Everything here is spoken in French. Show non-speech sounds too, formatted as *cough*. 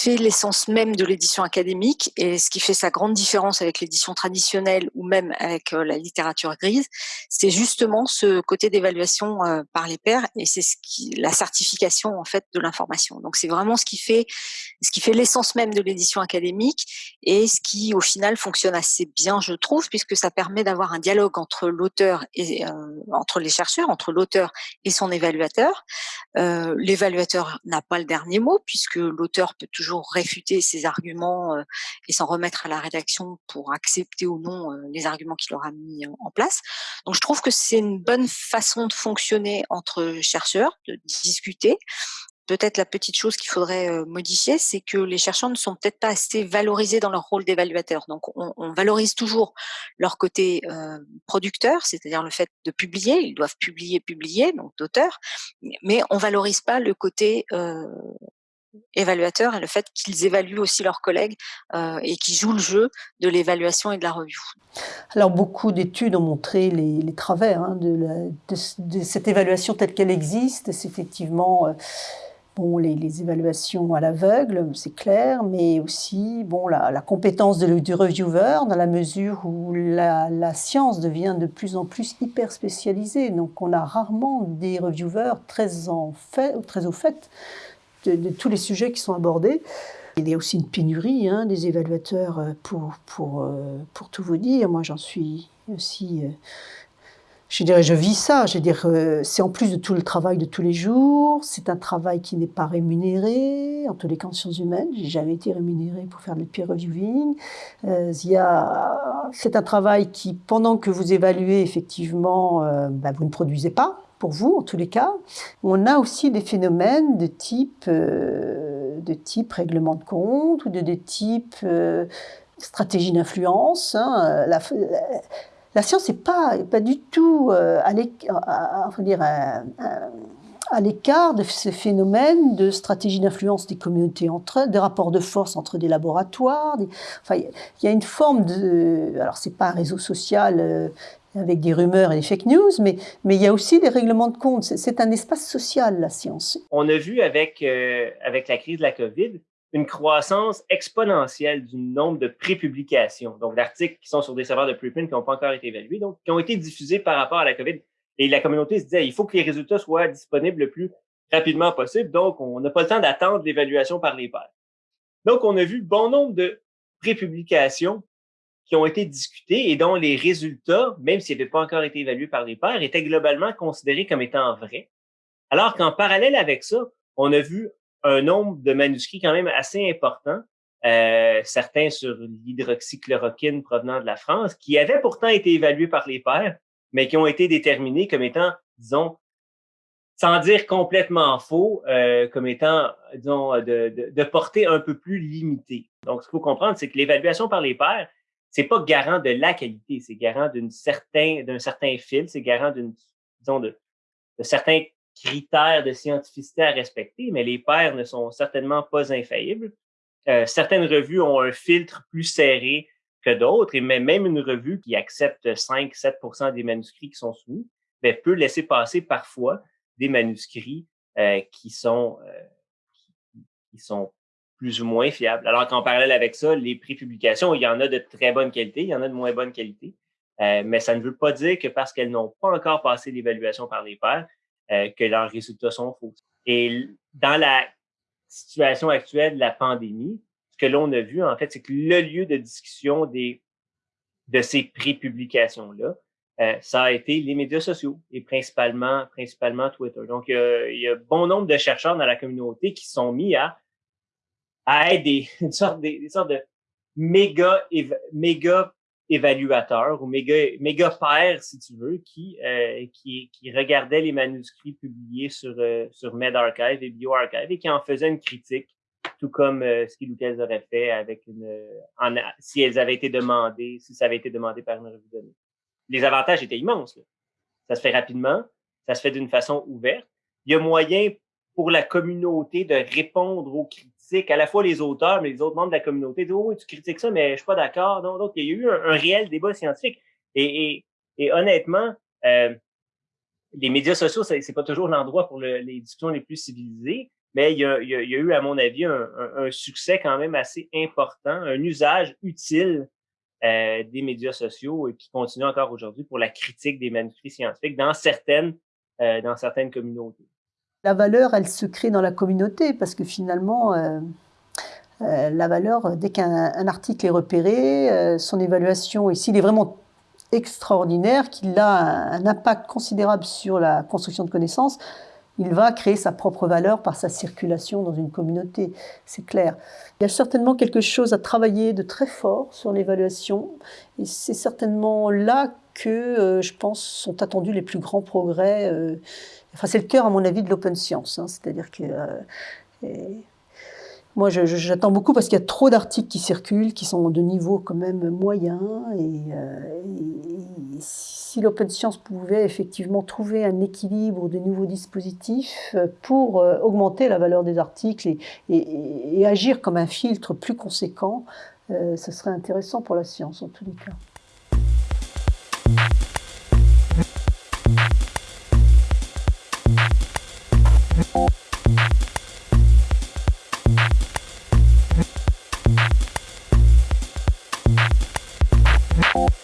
fait l'essence même de l'édition académique et ce qui fait sa grande différence avec l'édition traditionnelle ou même avec euh, la littérature grise, c'est justement ce côté d'évaluation euh, par les pairs et c'est ce qui la certification en fait de l'information. Donc c'est vraiment ce qui fait ce qui fait l'essence même de l'édition académique et ce qui au final fonctionne assez bien je trouve puisque ça permet d'avoir un dialogue entre l'auteur et euh, entre les chercheurs, entre l'auteur et son évaluateur. L'évaluateur n'a pas le dernier mot puisque l'auteur l'auteur peut toujours réfuter ses arguments euh, et s'en remettre à la rédaction pour accepter ou non euh, les arguments qu'il aura mis en place. Donc je trouve que c'est une bonne façon de fonctionner entre chercheurs, de discuter peut-être la petite chose qu'il faudrait euh, modifier, c'est que les chercheurs ne sont peut-être pas assez valorisés dans leur rôle d'évaluateur. Donc, on, valorise toujours leur côté producteur, c'est-à-dire le fait de publier. Ils doivent publier, publier, donc d'auteur, mais on valorise pas le côté évaluateurs et le fait qu'ils évaluent aussi leurs collègues euh, et qu'ils jouent le jeu de l'évaluation et de la revue. Alors beaucoup d'études ont montré les, travers hein, de, cette évaluation telle qu'elle existe. C'est effectivement euh, bon, les, évaluations à l'aveugle, c'est clair, mais aussi bon, la, compétence du reviewer dans la mesure où la, science devient de plus en plus hyper spécialisée. Donc on a rarement des reviewers très au fait de, tous les sujets qui sont abordés. Il y a aussi une pénurie hein, des évaluateurs euh, pour, pour, euh, pour tout vous dire. Moi, j'en suis aussi... Euh, je dirais, je vis ça. Je c'est en plus de tout le travail de tous les jours. C'est un travail qui n'est pas rémunéré. En tous les cas, en sciences humaines, j'ai jamais été rémunéré pour faire le peer reviewing. C'est un travail qui, pendant que vous évaluez, effectivement, bah, vous ne produisez pas pour vous en tous les cas. On a aussi des phénomènes de type, euh, de type règlement de compte ou de, de type euh, stratégie d'influence. Hein. La, science n'est pas, pas du tout euh, à l'écart de ces phénomènes de stratégie d'influence des communautés entre elles, des rapports de force entre des laboratoires. Enfin, il y a une forme de... Alors, c'est pas un réseau social avec des rumeurs et des fake news, mais, il y a aussi des règlements de compte. C'est un espace social, la science. On a vu avec, euh, avec la crise de la COVID une croissance exponentielle du nombre de prépublications, donc d'articles qui sont sur des serveurs de preprint qui n'ont pas encore été évalués, donc qui ont été diffusés par rapport à la COVID. Et la communauté se disait, il faut que les résultats soient disponibles le plus rapidement possible, donc on n'a pas le temps d'attendre l'évaluation par les pairs. Donc, on a vu bon nombre de prépublications qui ont été discutés et dont les résultats, même s'ils n'avaient pas encore été évalués par les pairs, étaient globalement considérés comme étant vrais. Alors qu'en parallèle avec ça, on a vu un nombre de manuscrits quand même assez important, euh, certains sur l'hydroxychloroquine provenant de la France, qui avaient pourtant été évalués par les pairs, mais qui ont été déterminés comme étant, disons, sans dire complètement faux, euh, comme étant, disons, de, de, de portée un peu plus limitée. Donc, ce qu'il faut comprendre, c'est que l'évaluation par les pairs, c'est pas garant de la qualité, c'est garant d'une certain, d'un certain fil, c'est garant d'une, disons, de, de, certains critères de scientificité à respecter, mais les pairs ne sont certainement pas infaillibles. Euh, certaines revues ont un filtre plus serré que d'autres, et même une revue qui accepte 5-7% des manuscrits qui sont soumis, ben, peut laisser passer parfois des manuscrits euh, qui sont euh, qui sont plus ou moins fiable. Alors qu'en parallèle avec ça, les prépublications, il y en a de très bonne qualité, il y en a de moins bonne qualité, euh, mais ça ne veut pas dire que parce qu'elles n'ont pas encore passé l'évaluation par les pairs, euh, que leurs résultats sont faux. Et dans la situation actuelle de la pandémie, ce que l'on a vu, en fait, c'est que le lieu de discussion des, de ces prépublications-là, euh, ça a été les médias sociaux et principalement, principalement Twitter. Donc, il y a bon nombre de chercheurs dans la communauté qui sont mis à à des, *laughs* une sorte, sortes de méga, méga évaluateurs ou méga, méga pairs, si tu veux, qui, euh, qui, qui regardaient les manuscrits publiés sur, euh, sur medRxiv et BioArchive et qui en faisaient une critique, tout comme euh, ce qu'ils auraient fait avec une, en, si elles avaient été demandées, si ça avait été demandé par une revue donnée. Les avantages étaient immenses. Là. Ça se fait rapidement, ça se fait d'une façon ouverte. Il y a moyen pour la communauté de répondre aux critiques à la fois les auteurs, mais les autres membres de la communauté disent, oh tu critiques ça, mais je suis pas d'accord. Donc, il y a eu un, réel débat scientifique. Et, honnêtement, euh, les médias sociaux, c'est pas toujours l'endroit pour les discussions les plus civilisées, mais il y, a, eu, à mon avis, un, un, succès quand même assez important, un usage utile euh, des médias sociaux et qui continue encore aujourd'hui pour la critique des manuscrits scientifiques dans certaines, euh, dans certaines communautés. La valeur, elle se crée dans la communauté parce que finalement, euh, euh la valeur, dès qu'un article est repéré, euh, son évaluation, et s'il est vraiment extraordinaire, qu'il a un, impact considérable sur la construction de connaissances, il va créer sa propre valeur par sa circulation dans une communauté, c'est clair. Il y a certainement quelque chose à travailler de très fort sur l'évaluation, et c'est certainement là que, euh, je pense, sont attendus les plus grands progrès. Enfin, c'est le cœur, à mon avis, de l'open science, hein, c'est-à-dire que... Euh, moi, j'attends beaucoup parce qu'il y a trop d'articles qui circulent, qui sont de niveau quand même moyen. Et, euh, si l'open science pouvait effectivement trouver un équilibre de nouveaux dispositifs pour euh, augmenter la valeur des articles et agir comme un filtre plus conséquent, ce serait intéressant pour la science en tous les cas.